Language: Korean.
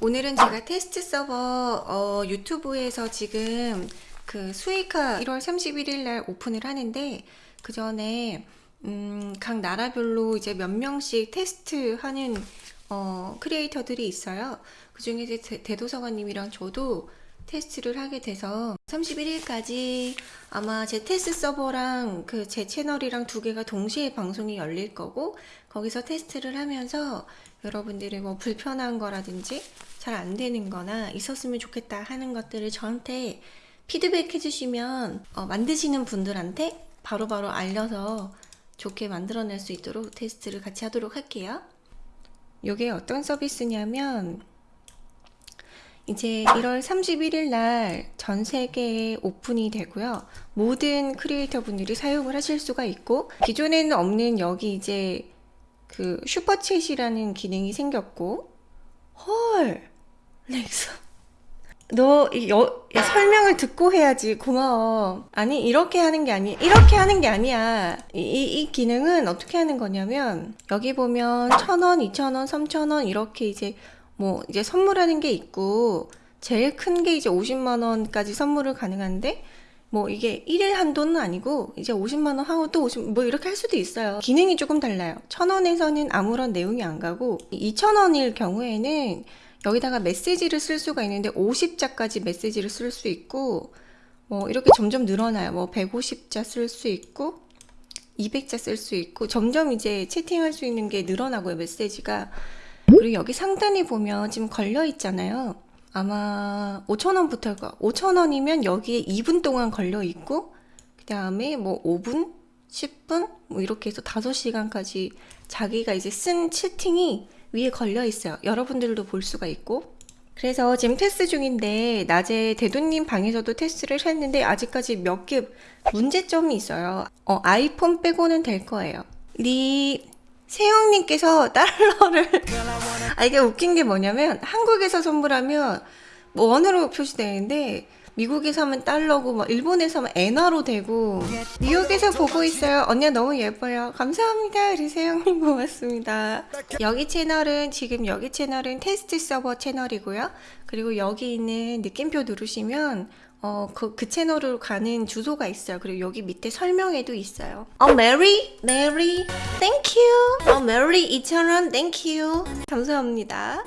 오늘은 제가 테스트 서버 어, 유튜브에서 지금 그 수익화 1월 31일 날 오픈을 하는데 그 전에 음, 각 나라별로 이제 몇 명씩 테스트하는 어, 크리에이터들이 있어요. 그 중에 대도서관님이랑 저도 테스트를 하게 돼서 31일까지 아마 제 테스트 서버랑 그 제 채널이랑 두 개가 동시에 방송이 열릴 거고 거기서 테스트를 하면서 여러분들이 뭐 불편한 거라든지 잘 안 되는 거나 있었으면 좋겠다 하는 것들을 저한테 피드백 해주시면 어, 만드시는 분들한테 바로 바로 알려서 좋게 만들어낼 수 있도록 테스트를 같이 하도록 할게요. 이게 어떤 서비스냐면 이제 1월 31일 날 전 세계에 오픈이 되고요. 모든 크리에이터 분들이 사용을 하실 수가 있고 기존에는 없는 여기 이제 그 슈퍼챗이라는 기능이 생겼고 헐 렉스 너이 여- 야, 설명을 듣고 해야지 고마워 아니 이렇게 하는 게 아니 이렇게 하는 게 아니야 이, 이, 이 기능은 어떻게 하는 거냐면 여기 보면 천원 이천원 삼천원 이렇게 이제 뭐 이제 선물하는 게 있고 제일 큰 게 이제 50만 원까지 선물을 가능한데 뭐 이게 1일 한도는 아니고 이제 50만 원 하고 또 50, 뭐 이렇게 할 수도 있어요. 기능이 조금 달라요. 천 원에서는 아무런 내용이 안 가고 2천 원일 경우에는 여기다가 메시지를 쓸 수가 있는데 50자까지 메시지를 쓸 수 있고 뭐 이렇게 점점 늘어나요. 뭐 150자 쓸 수 있고 200자 쓸 수 있고 점점 이제 채팅할 수 있는 게 늘어나고요. 메시지가 그리고 여기 상단에 보면 지금 걸려 있잖아요. 아마 5,000원부터 5,000원이면 여기에 2분 동안 걸려 있고 그 다음에 뭐 5분, 10분 뭐 이렇게 해서 5시간까지 자기가 이제 쓴 채팅이 위에 걸려 있어요. 여러분들도 볼 수가 있고 그래서 지금 테스트 중인데 낮에 대도님 방에서도 테스트를 했는데 아직까지 몇 개 문제점이 있어요. 어, 아이폰 빼고는 될 거예요. 리 세영님께서 달러를 아 이게 웃긴 게 뭐냐면 한국에서 선물하면 뭐 원으로 표시되는데 미국에서 하면 달러고 막 일본에서 하면 엔화로 되고 뉴욕에서 보고 있어요 언니가 너무 예뻐요 감사합니다 우리 세영님 고맙습니다 여기 채널은 지금 여기 채널은 테스트 서버 채널이고요 그리고 여기 있는 느낌표 누르시면 어, 그, 그 채널로 가는 주소가 있어요. 그리고 여기 밑에 설명에도 있어요. 어, 메리, 메리, thank you. 어, 메리 2,000원, thank you. 감사합니다.